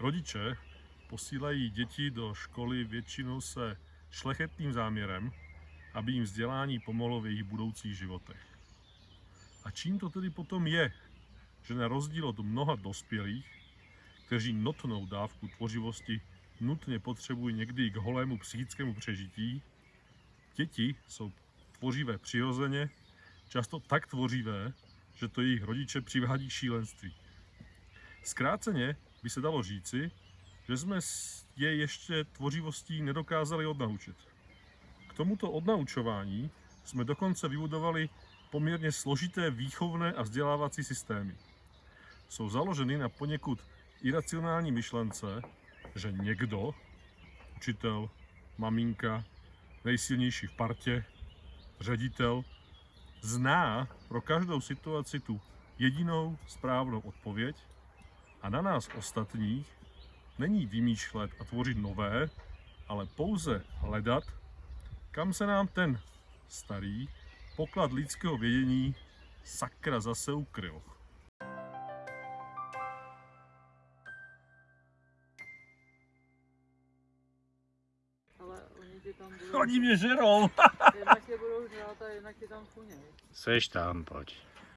Rodiče posílají děti do školy většinou se šlechetným záměrem, aby jim vzdělání pomohlo v jejich budoucích životech. A čím to tedy potom je, že na rozdíl od mnoha dospělých, kteří notnou dávku tvořivosti nutně potřebují někdy k holému psychickému přežití, děti jsou tvořivé přirozeně, často tak tvořivé, že to jejich rodiče přivádí šílenství. Zkráceně by se dalo říci, že jsme je ještě tvořivostí nedokázali odnaučit. K tomuto odnaučování jsme dokonce vybudovali poměrně složité výchovné a vzdělávací systémy. Jsou založeny na poněkud iracionální myšlence, že někdo, učitel, maminka, nejsilnější v partě, ředitel, zná pro každou situaci tu jedinou správnou odpověď a na nás ostatních není vymýšlet a tvořit nové, ale pouze hledat, kam se nám ten starý poklad lidského vědění sakra zase ukryl. Ale oni ti tam budou, Oni mě žerou! jednak tě budou žrát a jednak ti tam chuněj. Seš tam, pojď.